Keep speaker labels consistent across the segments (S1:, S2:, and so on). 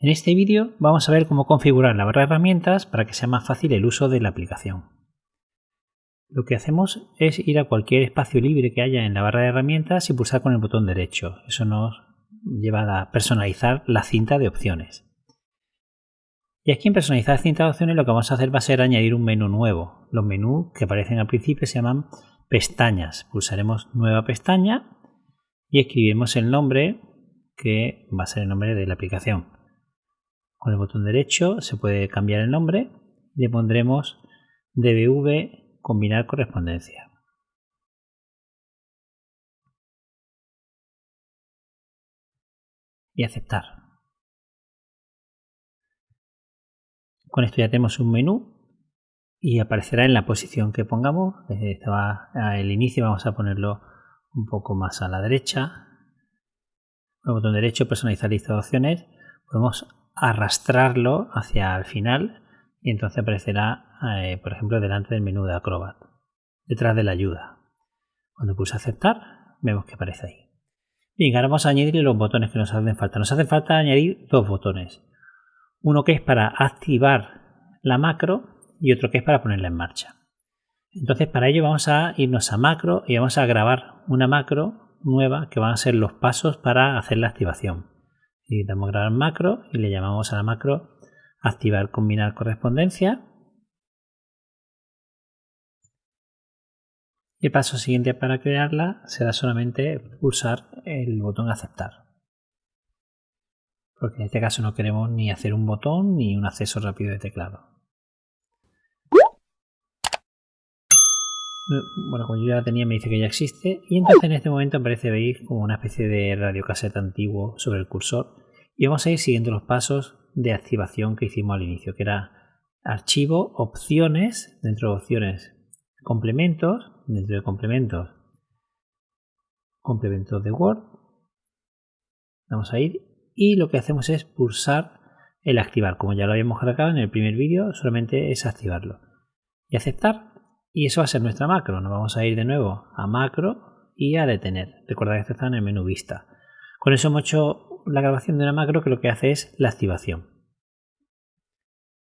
S1: En este vídeo vamos a ver cómo configurar la barra de herramientas para que sea más fácil el uso de la aplicación. Lo que hacemos es ir a cualquier espacio libre que haya en la barra de herramientas y pulsar con el botón derecho. Eso nos lleva a personalizar la cinta de opciones. Y aquí en personalizar cinta de opciones lo que vamos a hacer va a ser añadir un menú nuevo. Los menús que aparecen al principio se llaman pestañas. Pulsaremos nueva pestaña y escribimos el nombre que va a ser el nombre de la aplicación. Con el botón derecho se puede cambiar el nombre. Le pondremos dbv combinar correspondencia. Y aceptar. Con esto ya tenemos un menú y aparecerá en la posición que pongamos. el inicio vamos a ponerlo un poco más a la derecha. Con el botón derecho personalizar lista de opciones podemos arrastrarlo hacia el final y entonces aparecerá, eh, por ejemplo, delante del menú de Acrobat, detrás de la ayuda. Cuando pulse aceptar, vemos que aparece ahí. Bien, ahora vamos a añadir los botones que nos hacen falta. Nos hace falta añadir dos botones. Uno que es para activar la macro y otro que es para ponerla en marcha. Entonces para ello vamos a irnos a macro y vamos a grabar una macro nueva que van a ser los pasos para hacer la activación y damos grabar macro y le llamamos a la macro activar combinar correspondencia. Y el paso siguiente para crearla será solamente pulsar el botón aceptar. Porque en este caso no queremos ni hacer un botón ni un acceso rápido de teclado. Bueno, como yo ya la tenía me dice que ya existe y entonces en este momento aparece veis como una especie de radiocaseta antiguo sobre el cursor y vamos a ir siguiendo los pasos de activación que hicimos al inicio, que era archivo, opciones, dentro de opciones, complementos, dentro de complementos, complementos de Word. Vamos a ir y lo que hacemos es pulsar el activar. Como ya lo habíamos cargado en el primer vídeo, solamente es activarlo. Y aceptar. Y eso va a ser nuestra macro. Nos vamos a ir de nuevo a macro y a detener. Recuerda que esto está en el menú vista. Con eso hemos hecho la grabación de una macro que lo que hace es la activación.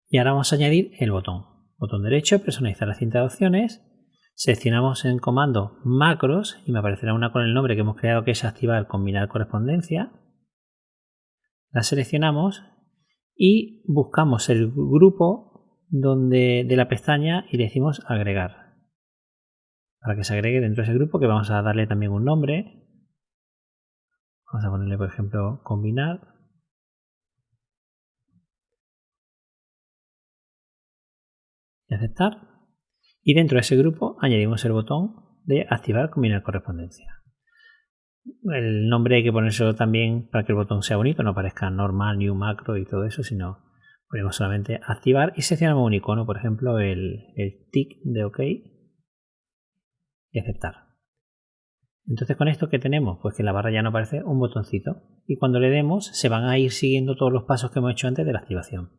S1: Y ahora vamos a añadir el botón. Botón derecho, personalizar la cinta de opciones. Seleccionamos en comando macros y me aparecerá una con el nombre que hemos creado que es activar combinar correspondencia. La seleccionamos y buscamos el grupo donde, de la pestaña y le decimos agregar. Para que se agregue dentro de ese grupo que vamos a darle también un nombre Vamos a ponerle, por ejemplo, combinar. Y aceptar. Y dentro de ese grupo añadimos el botón de activar combinar correspondencia. El nombre hay que ponérselo también para que el botón sea bonito, no parezca normal, new macro y todo eso, sino ponemos solamente activar y seleccionamos un icono, por ejemplo el, el tick de OK y aceptar. Entonces con esto que tenemos, pues que la barra ya no aparece un botoncito y cuando le demos se van a ir siguiendo todos los pasos que hemos hecho antes de la activación.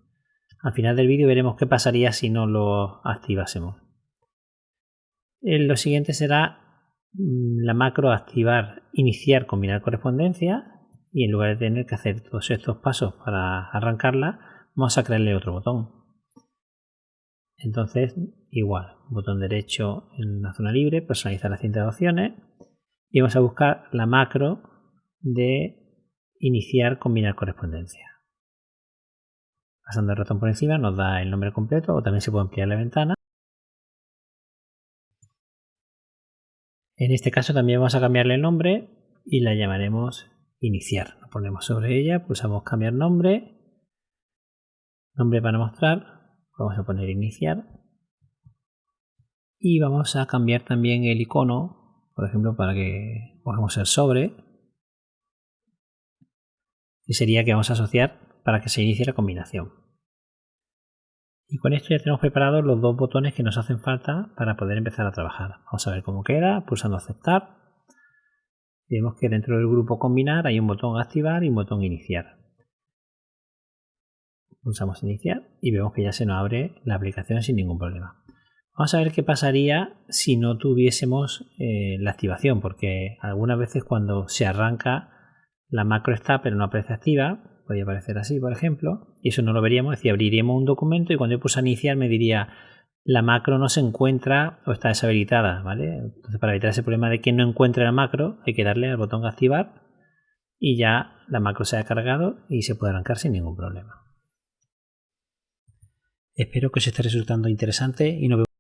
S1: Al final del vídeo veremos qué pasaría si no lo activásemos. Lo siguiente será mm, la macro activar, iniciar, combinar correspondencia y en lugar de tener que hacer todos estos pasos para arrancarla, vamos a crearle otro botón. Entonces, igual, botón derecho en la zona libre, personalizar la cinta de opciones y vamos a buscar la macro de iniciar combinar correspondencia. Pasando el ratón por encima nos da el nombre completo o también se puede ampliar la ventana. En este caso también vamos a cambiarle el nombre y la llamaremos iniciar. Lo ponemos sobre ella, pulsamos cambiar nombre, nombre para mostrar, vamos a poner iniciar y vamos a cambiar también el icono por ejemplo, para que podamos ser sobre, y sería que vamos a asociar para que se inicie la combinación. Y con esto ya tenemos preparados los dos botones que nos hacen falta para poder empezar a trabajar. Vamos a ver cómo queda, pulsando aceptar. vemos que dentro del grupo combinar hay un botón activar y un botón iniciar. Pulsamos iniciar y vemos que ya se nos abre la aplicación sin ningún problema. Vamos a ver qué pasaría si no tuviésemos eh, la activación, porque algunas veces cuando se arranca la macro está pero no aparece activa podría aparecer así, por ejemplo, y eso no lo veríamos, es decir, abriríamos un documento y cuando yo puse a iniciar me diría la macro no se encuentra o está deshabilitada, ¿vale? Entonces para evitar ese problema de que no encuentre la macro hay que darle al botón activar y ya la macro se ha cargado y se puede arrancar sin ningún problema. Espero que os esté resultando interesante y nos vemos